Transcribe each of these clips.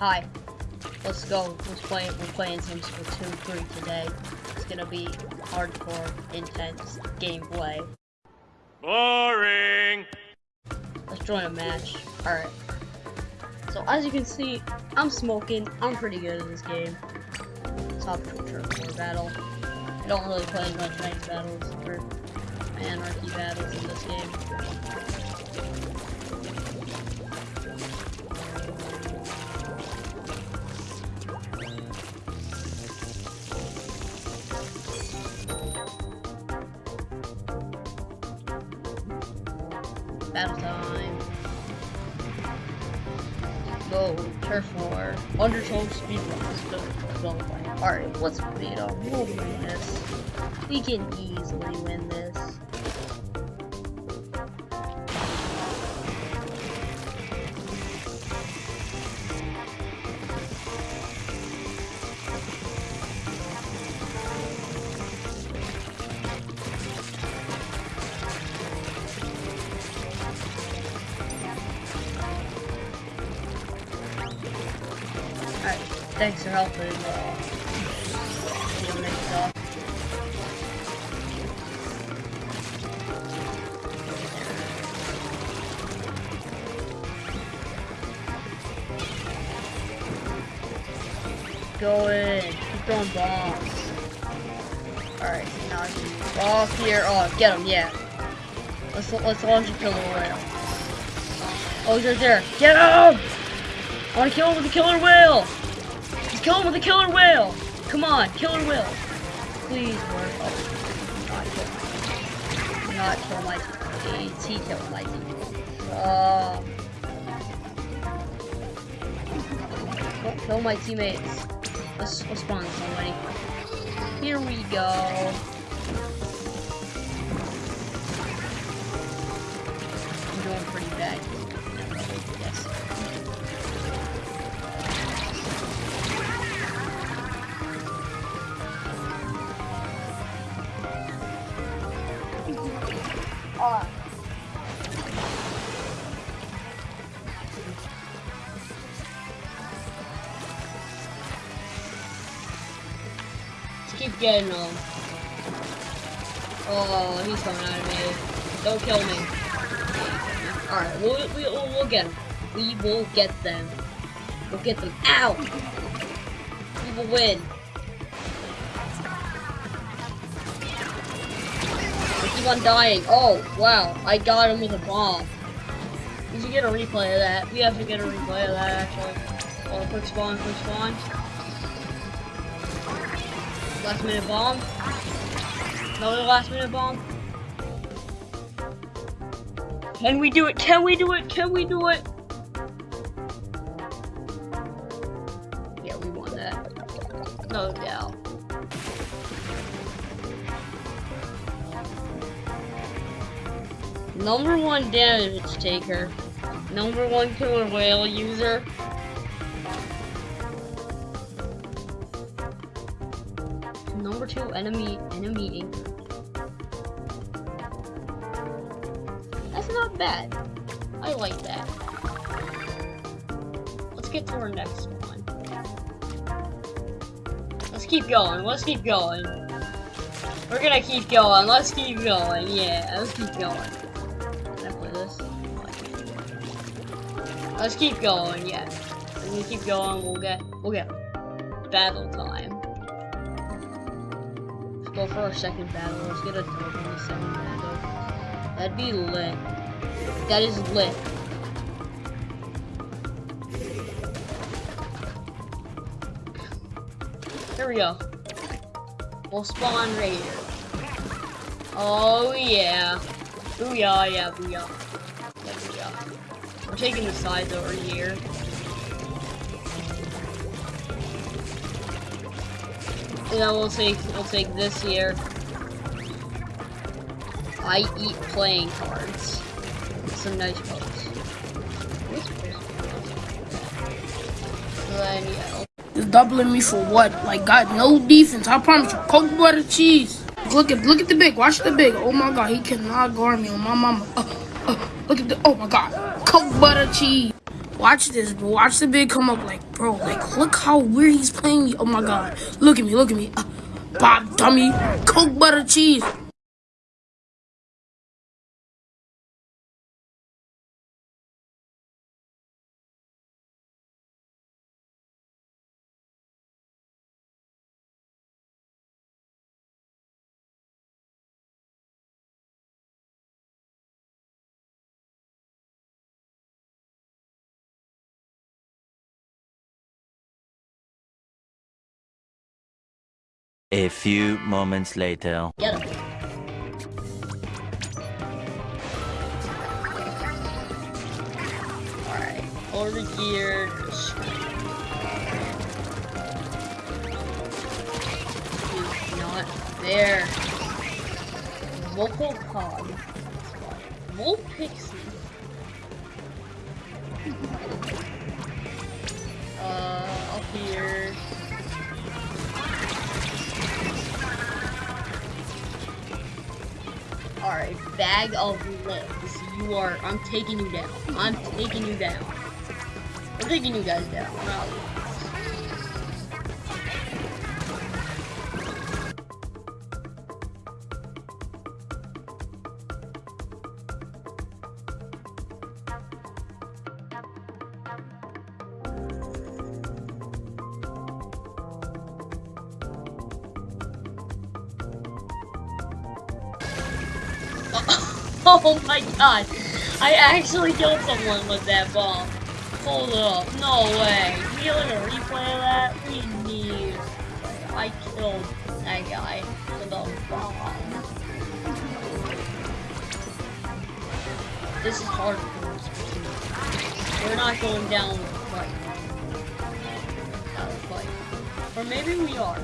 Hi. Let's go. Let's play. We're playing Splatoon 3 today. It's gonna be hardcore, intense gameplay. Boring. Let's join a match. Alright. So as you can see, I'm smoking. I'm pretty good at this game. Top turf war battle. I don't really play much ranked battles or anarchy battles in this game. War. Undertone speedruns. Alright, let's beat up. We'll win this. We can easily win this. Thanks for helping. Uh, you know, make. Go in. Keep throwing bombs. Alright, now I can off here. Oh, get him, yeah. Let's let's launch a Killer Wail. Oh, he's right there. Get him! I want to kill him with the Killer Wail! Just kill him with a Killer Wail! Come on, Killer Wail! Please work. Oh, not kill my teammates. He killed my teammates. Uh, don't kill my teammates. Let's, let's spawn somebody. Here we go. Keep getting them. Oh, he's coming at me. Don't kill me. Alright, we'll, we'll, we'll get him. We will get them. We'll get them. out. We will win. I keep on dying. Oh, wow. I got him with a bomb. We should get a replay of that. We have to get a replay of that, actually. Oh, quick spawn, quick spawn. Last minute bomb. Another last minute bomb. Can we do it? Can we do it? Can we do it? Yeah, we won that. No doubt. Number one damage taker. Number one Killer Wail user. Enemy enemy anchor. That's not bad. I like that. Let's get to our next one. Let's keep going. Let's keep going. We're gonna keep going. Let's keep going. Yeah, let's keep going. Let's keep going. Yeah. We keep going, we'll get we'll get battle time. Go for our second battle. Let's get a dub on the second battle. That'd be lit. That is lit. Here we go. We'll spawn right here. Oh yeah. Booyah, yeah, booyah. Yeah, booyah. We're taking the sides over here. Then we'll take we'll take this here. I eat playing cards. Some nice. So then yeah. Just doubling me for what? Like, got no defense. I promise you. Coke butter cheese. Look at look at the big. Watch the big. Oh my god, he cannot guard me on my mama. Uh, uh, look at the. Oh my god. Coke butter cheese. Watch this, bro. Watch the big come up like, bro, like, look how weird he's playing me. Oh my god. Look at me, look at me. Uh, Bob, dummy. Coke, butter, cheese. A few moments later. Him. Alright, over here. Just... He's not there. Vocal Cog. Volpixie. Alright, bag of lips. You are. I'm taking you down. I'm taking you down. I'm taking you guys down. Wow. Oh my god. I actually killed someone with that bomb. Hold up. No way. Can you like a replay of that? We need. I killed that guy with a bomb. This is hard for us. We're not going down with a fight. Not a fight. Or maybe we are.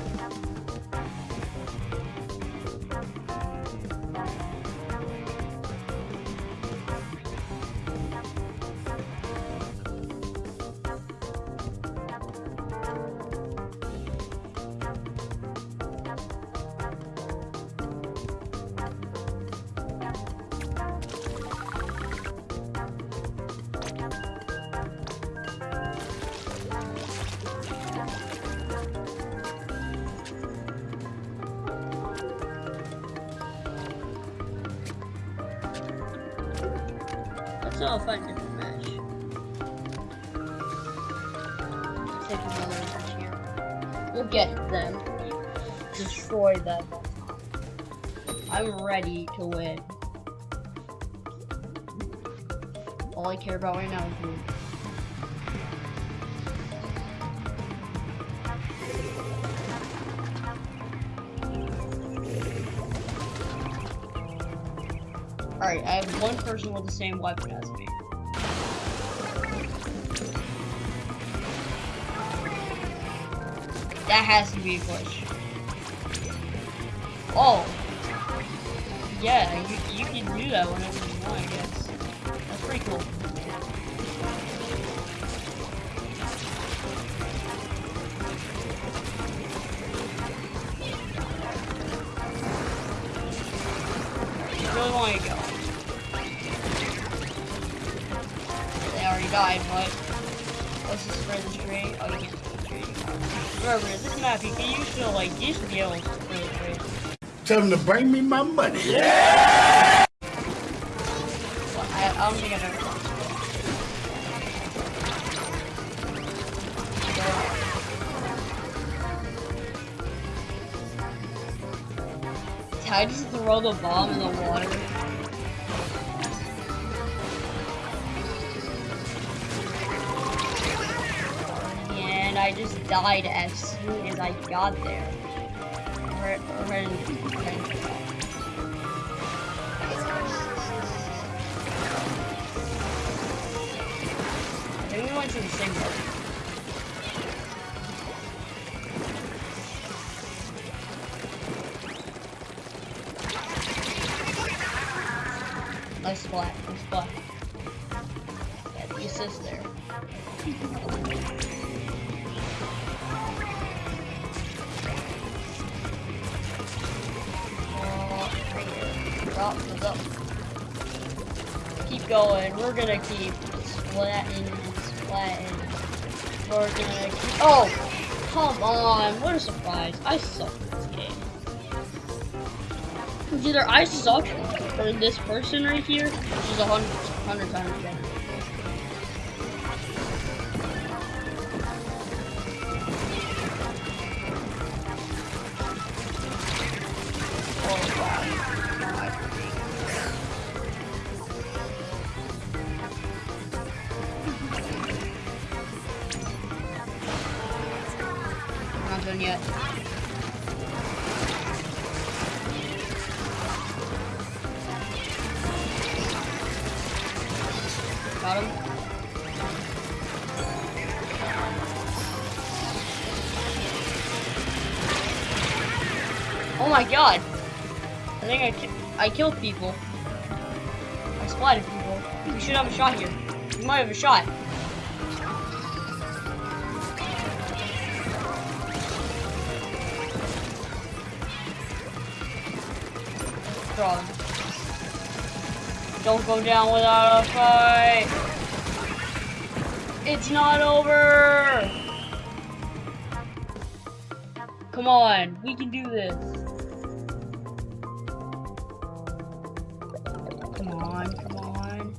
Let's all find a different match. Take another match here. We'll get them. Destroy them. I'm ready to win. All I care about right now is winning. Alright, I have one person with the same weapon as me. That has to be a glitch. Oh. Yeah, you, you can do that whenever you want, I guess. That's pretty cool. Really want to go. Let's just spread the tree. Oh, you can't tree. Remember, this map, you can use to like you should be able to spread the tree. Tell them to bring me my money. Well, I, I don't think I've ever done this. How does throw the bomb in the water? I just died as soon as I got there. The same. Going. We're gonna keep splatting and Latin. We're gonna. keep- Oh, come on! What a surprise! I suck at this game. Either I suck or this person right here, which is a hundred times better. Done yet. Got him. Oh my god! I think I, ki I killed people. I splatted people. We should have a shot here. We might have a shot. Don't go down without a fight. It's not over. Come on, we can do this. Come on, come on.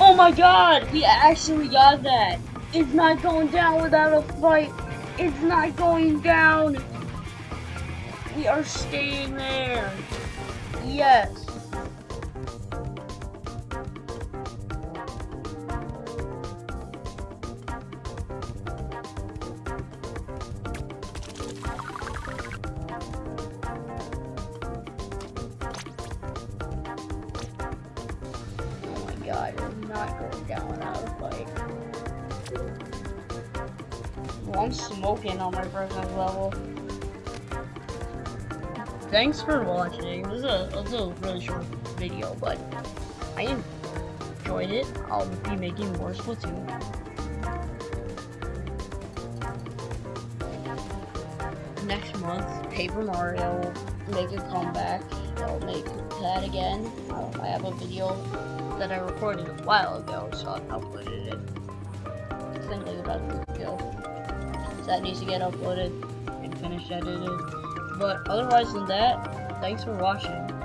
Oh my god, we actually got that. It's not going down without a fight. It's not going down. We are staying there. Yes. Oh my god, it's not going down without a fight. Well, I'm smoking on my personal level. Thanks for watching. This is a, this is a really short video, but I enjoyed it. I'll be making more Splatoon. Next month, Paper Mario will make a comeback. I'll make that again. I'll- I have a video that I recorded a while ago, so I uploaded it. Like about week ago. So that needs to get uploaded and finished edited. But otherwise than that, thanks for watching.